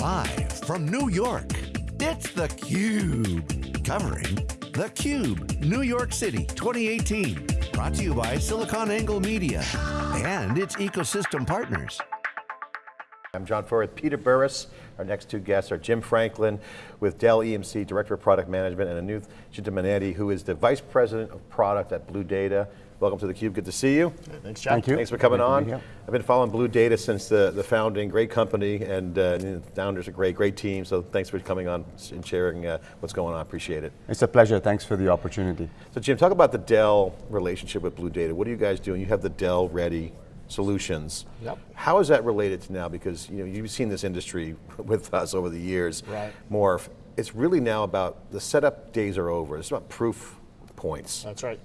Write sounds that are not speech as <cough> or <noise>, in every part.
Live from New York, it's theCUBE. Covering theCUBE, New York City 2018. Brought to you by SiliconANGLE Media and its ecosystem partners. I'm John Furrier Peter Burris. Our next two guests are Jim Franklin with Dell EMC, Director of Product Management, and Anant Chintamaneni, who is the Vice President of Product at Blue Data. Welcome to theCUBE, good to see you. Thanks, John. Thank you. Thanks for coming Great to on. be. I've been following Blue Data since the, the founding, great company, and uh, the founders are great, great team, so thanks for coming on and sharing uh, what's going on, appreciate it. It's a pleasure, thanks for the opportunity. So Jim, talk about the Dell relationship with Blue Data. What are you guys doing? You have the Dell Ready solutions. Yep. How is that related to now? Because you know, you've seen this industry <laughs> with us over the years Right. morph. It's really now about, the setup days are over. It's about proof points. That's right.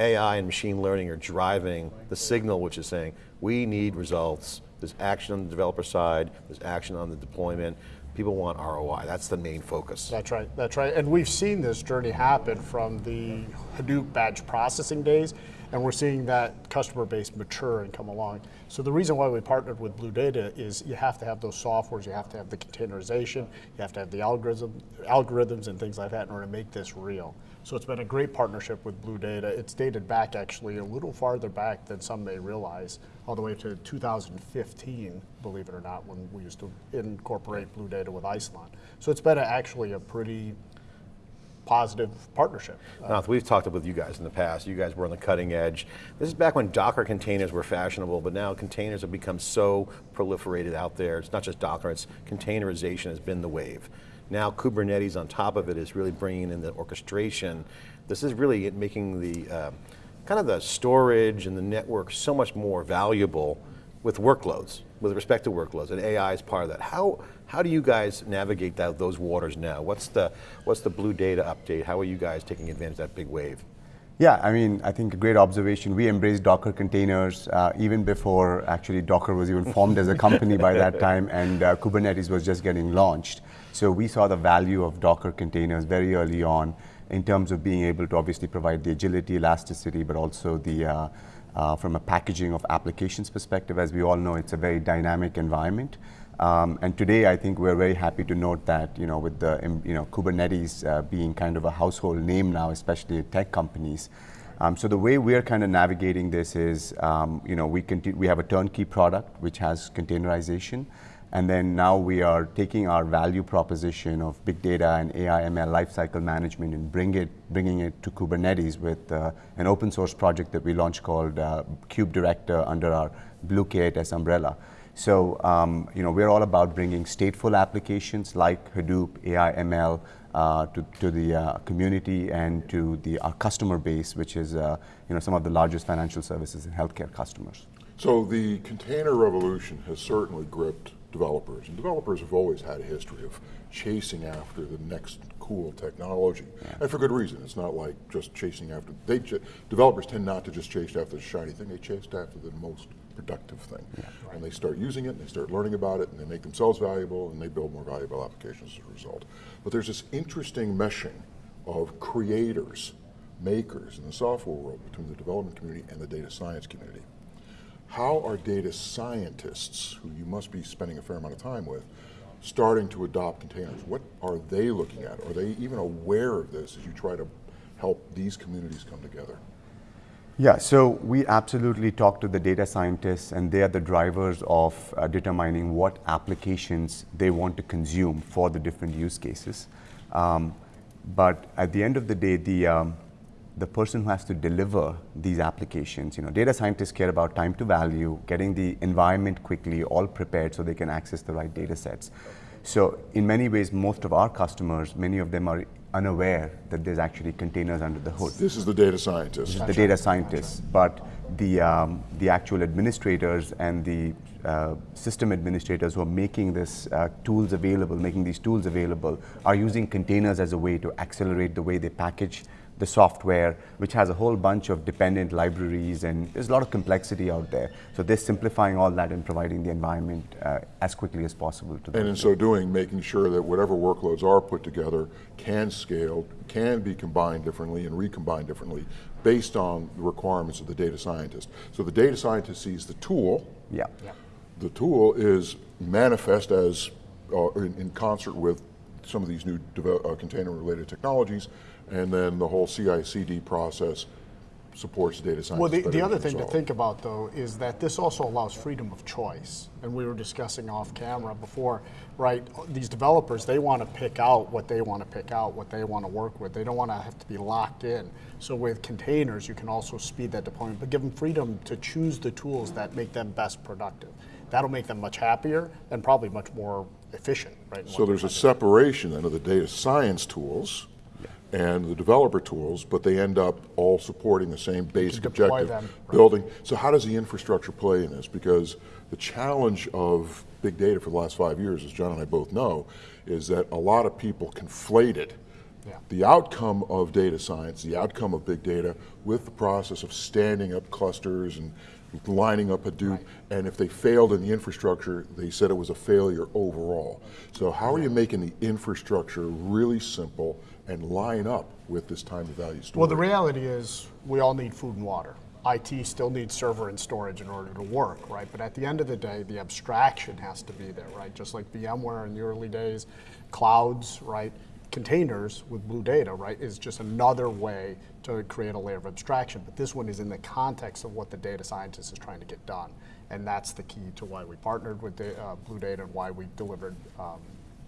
AI and machine learning are driving the signal which is saying, we need results. There's action on the developer side, there's action on the deployment. People want ROI, that's the main focus. That's right. That's right. And we've seen this journey happen from the Hadoop batch processing days, and we're seeing that customer base mature and come along. So the reason why we partnered with Blue Data is you have to have those softwares, you have to have the containerization, you have to have the algorithm, algorithms and things like that in order to make this real. So it's been a great partnership with Blue Data. It's dated back actually a little farther back than some may realize, all the way to 2015, believe it or not, when we used to incorporate Blue Data with Isilon. So it's been a, actually a pretty positive partnership. Now, we've talked with you guys in the past. You guys were on the cutting edge. This is back when Docker containers were fashionable, but now containers have become so proliferated out there. It's not just Docker, it's containerization has been the wave. Now Kubernetes on top of it is really bringing in the orchestration. This is really making the, uh, kind of the storage and the network so much more valuable with workloads, with respect to workloads, and AI is part of that. How, how do you guys navigate that, those waters now? What's the, what's the Blue Data update? How are you guys taking advantage of that big wave? Yeah, I mean, I think a great observation. We embraced Docker containers uh, even before actually Docker was even formed as a company by that <laughs> time and uh, Kubernetes was just getting launched. So we saw the value of Docker containers very early on in terms of being able to obviously provide the agility, elasticity, but also the, uh, uh, from a packaging of applications perspective, as we all know, it's a very dynamic environment. Um, and today, I think we're very happy to note that, you know, with the, um, you know, Kubernetes uh, being kind of a household name now, especially tech companies. Um, so the way we're kind of navigating this is, um, you know, we, we have a turnkey product which has containerization. And then now we are taking our value proposition of big data and AI ML lifecycle management and bring it, bringing it to Kubernetes with uh, an open source project that we launched called uh, Kube Director under our Blue K8s umbrella. So, um, you know, we're all about bringing stateful applications like Hadoop, AI, ML uh, to, to the uh, community and to the, our customer base, which is, uh, you know, some of the largest financial services and healthcare customers. So the container revolution has certainly gripped developers, and developers have always had a history of chasing after the next cool technology, and for good reason. It's not like just chasing after, they, developers tend not to just chase after the shiny thing, they chase after the most productive thing. Yeah, right. And they start using it, and they start learning about it, and they make themselves valuable, and they build more valuable applications as a result. But there's this interesting meshing of creators, makers in the software world between the development community and the data science community. How are data scientists, who you must be spending a fair amount of time with, starting to adopt containers? What are they looking at? Are they even aware of this as you try to help these communities come together? Yeah, so we absolutely talk to the data scientists and they are the drivers of uh, determining what applications they want to consume for the different use cases. Um, but at the end of the day, the, um, the person who has to deliver these applications, you know, data scientists care about time to value, getting the environment quickly, all prepared so they can access the right data sets. So in many ways, most of our customers, many of them are unaware that there's actually containers under the hood. This is the data scientist. The data scientists, but the, um, the actual administrators and the uh, system administrators who are making this uh, tools available, making these tools available, are using containers as a way to accelerate the way they package the software, which has a whole bunch of dependent libraries, and there's a lot of complexity out there. So they're simplifying all that and providing the environment uh, as quickly as possible to them. And in so doing, making sure that whatever workloads are put together can scale, can be combined differently and recombined differently based on the requirements of the data scientist. So the data scientist sees the tool, yeah. the tool is manifest as uh, in, in concert with some of these new uh, container-related technologies, and then the whole CI/CD process supports data science. Well, the, the other thing to think about though is that this also allows freedom of choice. And we were discussing off camera before, right? These developers, they want to pick out what they want to pick out, what they want to work with. They don't want to have to be locked in. So with containers, you can also speed that deployment, but give them freedom to choose the tools that make them best productive. That'll make them much happier and probably much more efficient, right? So there's a separation then of the data science tools and the developer tools, but they end up all supporting the same basic objective, right. building. So how does the infrastructure play in this? Because the challenge of big data for the last five years, as John and I both know, is that a lot of people conflated yeah. the outcome of data science, the outcome of big data, with the process of standing up clusters and lining up Hadoop, right. and if they failed in the infrastructure, they said it was a failure overall. So how are you making the infrastructure really simple and line up with this time to value story? Well, the reality is we all need food and water. IT still needs server and storage in order to work, right? But at the end of the day, the abstraction has to be there, right? Just like VMware in the early days, clouds, right? Containers with Blue Data, right, is just another way to create a layer of abstraction. But this one is in the context of what the data scientist is trying to get done. And that's the key to why we partnered with the, uh, Blue Data and why we delivered um,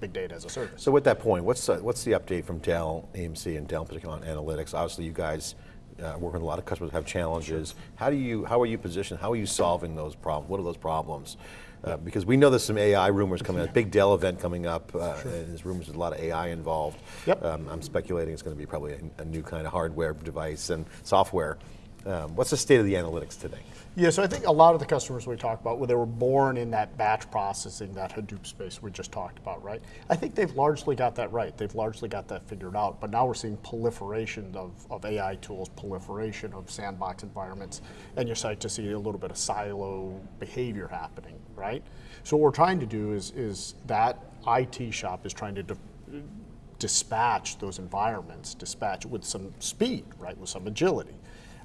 big data as a service. So with that point, what's uh, what's the update from Dell EMC and Dell particularly on analytics? Obviously, you guys uh, work with a lot of customers that have challenges. Sure. How do you how are you positioned? How are you solving those problems? What are those problems? Uh, because we know there's some AI rumors coming out. Big Dell event coming up. Uh, sure. There's rumors there's a lot of AI involved. Yep. Um, I'm speculating it's going to be probably a, a, new kind of hardware device and software. Um, what's the state of the analytics today? Yeah, so I think a lot of the customers we talk about, well, they were born in that batch processing, that Hadoop space we just talked about, right? I think they've largely got that right. They've largely got that figured out. But now we're seeing proliferation of, of AI tools, proliferation of sandbox environments, and you're starting to see a little bit of silo behavior happening, right? So what we're trying to do is, is that IT shop is trying to dispatch those environments, dispatch with some speed, right, with some agility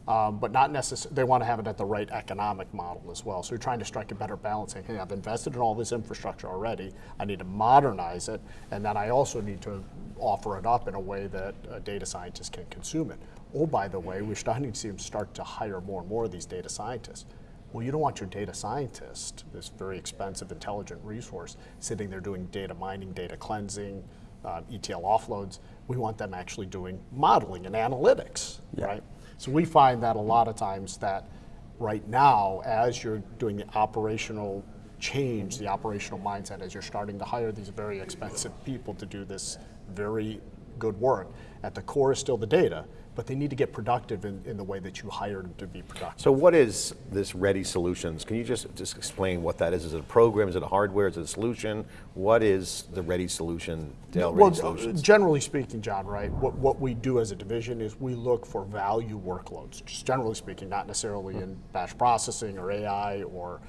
um, but not necessarily, they want to have it at the right economic model as well. So you're trying to strike a better balance saying, hey, I've invested in all this infrastructure already, I need to modernize it, and then I also need to offer it up in a way that a data scientist can consume it. Oh, by the way, we're starting to see them start to hire more and more of these data scientists. Well, you don't want your data scientist, this very expensive, intelligent resource, sitting there doing data mining, data cleansing, uh, ETL offloads. We want them actually doing modeling and analytics, yeah. right? So we find that a lot of times that right now, as you're doing the operational change, the operational mindset, as you're starting to hire these very expensive people to do this very good work, at the core is still the data, but they need to get productive in, in the way that you hired them to be productive. So what is this Ready Solutions? Can you just, just explain what that is? Is it a program? Is it a hardware? Is it a solution? What is the Ready Solution, Dell well, Ready Solutions? Generally speaking, John, right, what, what we do as a division is we look for value workloads, just generally speaking, not necessarily in batch processing or AI or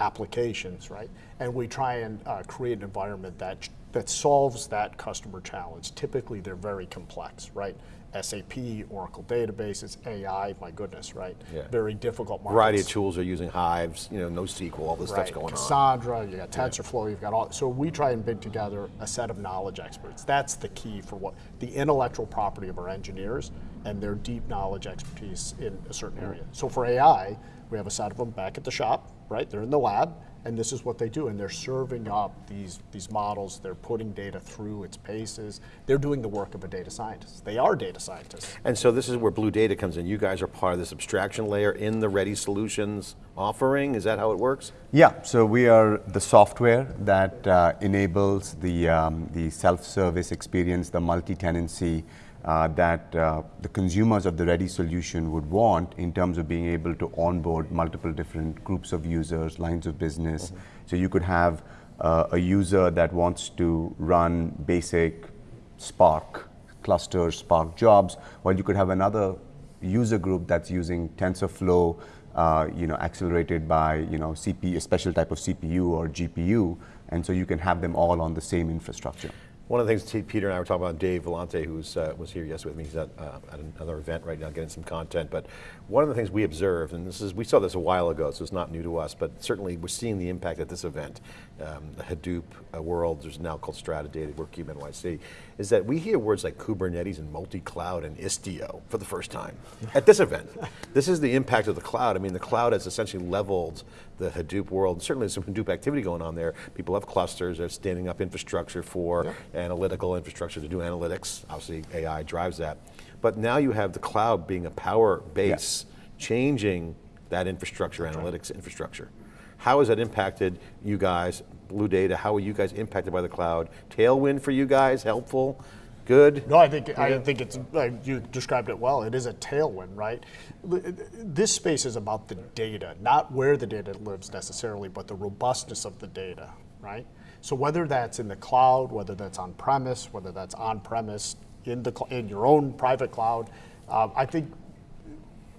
applications, right? And we try and uh, create an environment that that solves that customer challenge. Typically, they're very complex, right? SAP, Oracle databases, AI, my goodness, right? Yeah. Very difficult markets. Variety of tools are using Hives, you know, NoSQL, all this right. stuff's going Cassandra, on. Cassandra, you got TensorFlow, yeah. you've got all, so we try and bid together a set of knowledge experts. That's the key for what, the intellectual property of our engineers and their deep knowledge expertise in a certain area. So for AI, we have a set of them back at the shop, right? They're in the lab, and this is what they do and they're serving up these these models. They're putting data through its paces. They're doing the work of a data scientist. They are data scientists. And so this is where blue data comes in. You guys are part of this abstraction layer in the ready solutions offering. Is that how it works? Yeah. So we are the software that uh, enables the um, the self-service experience the multi-tenancy uh, that uh, the consumers of the ready solution would want in terms of being able to onboard multiple different groups of users, lines of business. Mm-hmm. So you could have uh, a user that wants to run basic Spark clusters, Spark jobs, while you could have another user group that's using TensorFlow, uh, you know, accelerated by you know CPU, a special type of CPU or GPU, and so you can have them all on the same infrastructure. One of the things Peter and I were talking about, Dave Vellante, who was, uh, was here yesterday with me, he's at, uh, at another event right now getting some content, but one of the things we observed, and this is, we saw this a while ago, so it's not new to us, but certainly we're seeing the impact at this event. Um, the Hadoop uh, world, there's now called Strata Data, we're NYC, is that we hear words like Kubernetes and multi-cloud and Istio for the first time at this event. <laughs> This is the impact of the cloud. I mean, the cloud has essentially leveled the Hadoop world. Certainly there's some Hadoop activity going on there. People have clusters, they're standing up infrastructure for analytical infrastructure to do analytics. Obviously AI drives that. But now you have the cloud being a power base, changing that infrastructure, analytics infrastructure. How has that impacted you guys, Blue Data? How are you guys impacted by the cloud? Tailwind for you guys, helpful, good? No, I think I think it's like you described it well. It is a tailwind, right? This space is about the data, not where the data lives necessarily, but the robustness of the data, right? So whether that's in the cloud, whether that's on premise, whether that's on premise in the in your own private cloud, um, I think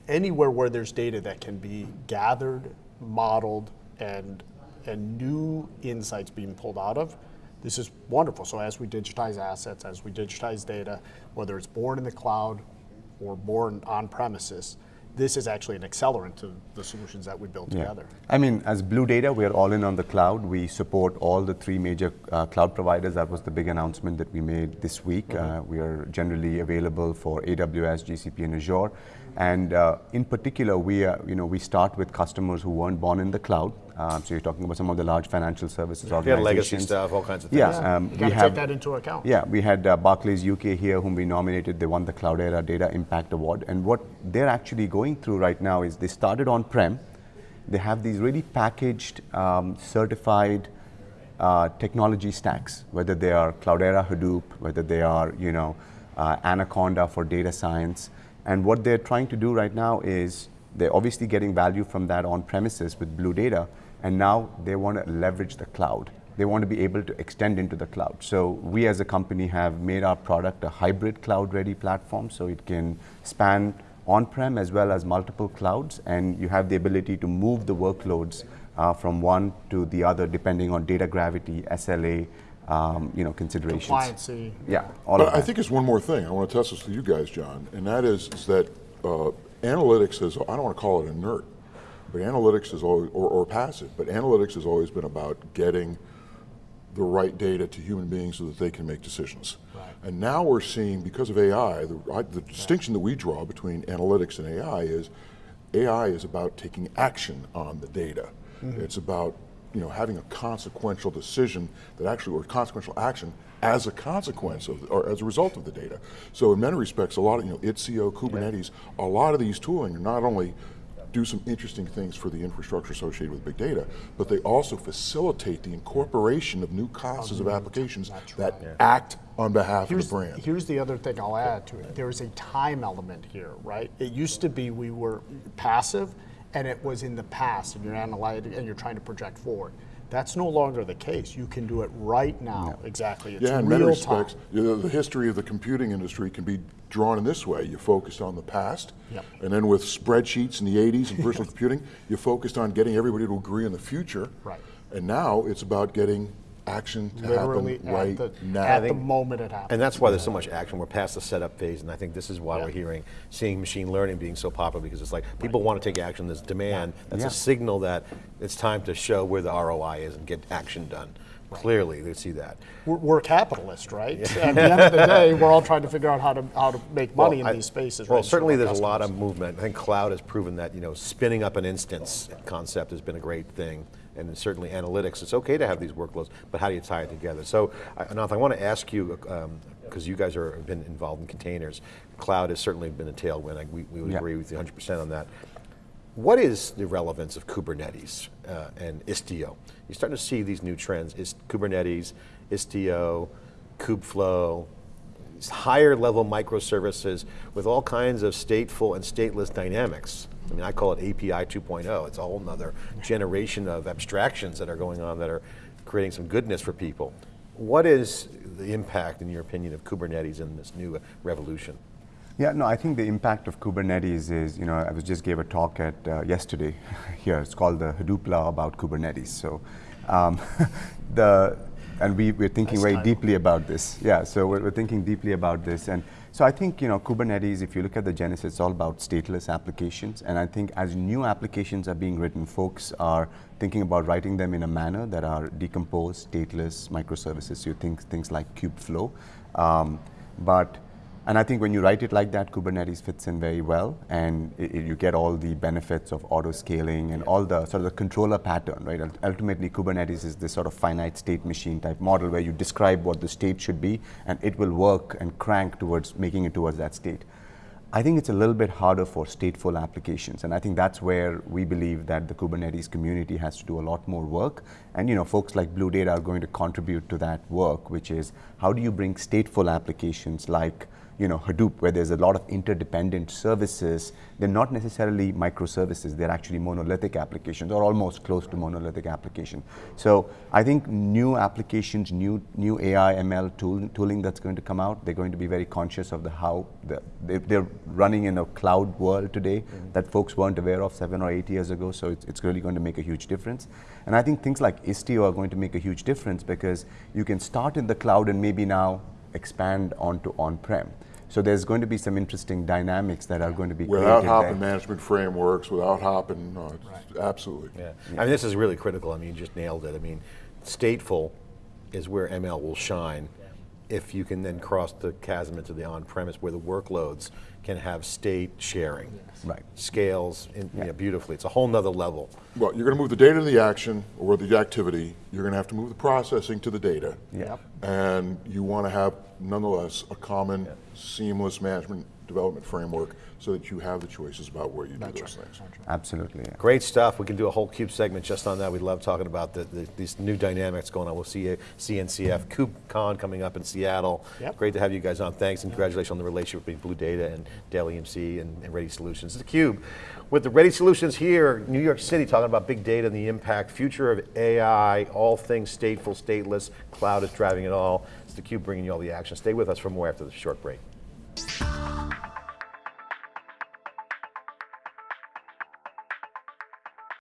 anywhere where there's data that can be gathered, modeled, and and new insights being pulled out of, this is wonderful. So as we digitize assets, as we digitize data, whether it's born in the cloud or born on premises, this is actually an accelerant to the solutions that we build together. I mean, as Blue Data, we are all in on the cloud. We support all the three major uh, cloud providers. That was the big announcement that we made this week. Uh, we are generally available for AWS, GCP, and Azure. And uh, in particular, we, uh, you know, we start with customers who weren't born in the cloud. Um, so you're talking about some of the large financial services We had organizations. legacy stuff, all kinds of things. Yeah, um, You we got to have take that into account. yeah, we had uh, Barclays UK here, whom we nominated. They won the Cloudera Data Impact Award. And what they're actually going through right now is they started on prem. They have these really packaged, um, certified uh, technology stacks, whether they are Cloudera Hadoop, whether they are, you know, uh, Anaconda for data science. And what they're trying to do right now is they're obviously getting value from that on premises with Blue Data, and now they want to leverage the cloud. They want to be able to extend into the cloud. So we as a company have made our product a hybrid cloud-ready platform, so it can span on-prem as well as multiple clouds, and you have the ability to move the workloads uh, from one to the other depending on data gravity, SLA, um, you know, considerations. Compliancy. Yeah, all But of I that. think it's one more thing. I want to test this with you guys, John, and that is, is that uh, analytics is, I don't want to call it inert, but analytics is always, or, or passive, but analytics has always been about getting the right data to human beings so that they can make decisions. And now we're seeing, because of AI, the, I, the distinction that we draw between analytics and AI is AI is about taking action on the data. It's about you know having a consequential decision that actually, or consequential action as a consequence of, or as a result of the data. So in many respects, a lot of you know Istio, Kubernetes, a lot of these tooling are not only do some interesting things for the infrastructure associated with big data, but they also facilitate the incorporation of new classes of applications that act on behalf Here's, of the brand. here's the other thing I'll add to it. There's a time element here, right? It used to be we were passive and it was in the past and you're analyzing and you're trying to project forward. That's no longer the case. You can do it right now. Exactly. It's Yeah, in real many time. respects, you know, the history of the computing industry can be drawn in this way. You focused on the past, Yep. and then with spreadsheets in the 80s and personal <laughs> computing, you focused on getting everybody to agree on the future. Right. And now it's about getting action to Literally happen right at, the, now. at the moment it happens. And that's why there's so much action. We're past the setup phase, and I think this is why Yeah. we're hearing, seeing machine learning being so popular because it's like people want to take action. There's demand. That's Yeah. a signal that it's time to show where the ROI is and get action done. Clearly, they see that. we're, we're capitalist, right? At the end of the <laughs> day, we're all trying to figure out how to how to make money Well, in I- these spaces. Well, right, certainly our there's a lot of movement. I think cloud has proven that you know spinning up an instance concept has been a great thing, and certainly analytics. It's okay to have these workloads, but how do you tie it together? So, I- Anant, I want to ask you because you guys are have been involved in containers. Cloud has certainly been a tailwind. I, we, we would Yeah. agree with you 100% on that. What is the relevance of Kubernetes uh, and Istio? You're starting to see these new trends: is Kubernetes, Istio, Kubeflow, higher level microservices with all kinds of stateful and stateless dynamics. I mean, I call it API 2.0. It's a whole nother generation of abstractions that are going on that are creating some goodness for people. What is the impact, in your opinion, of Kubernetes in this new revolution? Yeah, no, I think the impact of Kubernetes is, you know, I was just gave a talk at uh, yesterday <laughs> here. It's called the Hadoop Law about Kubernetes. So, um, <laughs> the and we, we're thinking Nice very deeply about this. Yeah, so we're, we're thinking deeply about this. And so I think, you know, Kubernetes, if you look at the genesis, it's all about stateless applications. And I think as new applications are being written, folks are thinking about writing them in a manner that are decomposed, stateless microservices. So you think things like Kubeflow. Um, but and I think when you write it like that, Kubernetes fits in very well, and i i- you get all the benefits of auto scaling and all the sort of the controller pattern, right? Ultimately, Kubernetes is this sort of finite state machine type model where you describe what the state should be, and it will work and crank towards making it towards that state. I think it's a little bit harder for stateful applications, and I think that's where we believe that the Kubernetes community has to do a lot more work. And you know, folks like Blue Data are going to contribute to that work, which is how do you bring stateful applications like you know Hadoop, where there's a lot of interdependent services. They're not necessarily microservices; they're actually monolithic applications, or almost close to monolithic application. So I think new applications, new new AI ML tool, tooling that's going to come out, they're going to be very conscious of the how the, they, they're running in a cloud world today that folks weren't aware of seven or eight years ago. So it's, it's really going to make a huge difference. And I think things like Istio are going to make a huge difference because you can start in the cloud and maybe now expand onto on-prem. So there's going to be some interesting dynamics that are going to be Without created hopping there. management frameworks, without hopping, uh, no, it's- absolutely. Yeah. I mean, this is really critical. I mean, you just nailed it. I mean, stateful is where ML will shine if you can then cross the chasm into the on-premise where the workloads can have state sharing. Right. Scales in, you know, beautifully. It's a whole nother level. Well, you're going to move the data to the action or the activity. You're going to have to move the processing to the data. Yep. And you want to have, nonetheless, a common, seamless management development framework so that you have the choices about where you do That's those right. things. Absolutely. yeah. Great stuff. We can do a whole CUBE segment just on that. We love talking about the, the, these new dynamics going on. We'll see you, CNCF, KubeCon coming up in Seattle. Yep. Great to have you guys on. Thanks and congratulations on the relationship between Blue Data and Dell EMC and, and Ready Solutions. It's theCUBE with the Ready Solutions here, New York City, talking about big data and the impact, future of AI, all things stateful, stateless, cloud is driving it all theCUBE bringing you all the action. Stay with us for more after this short break.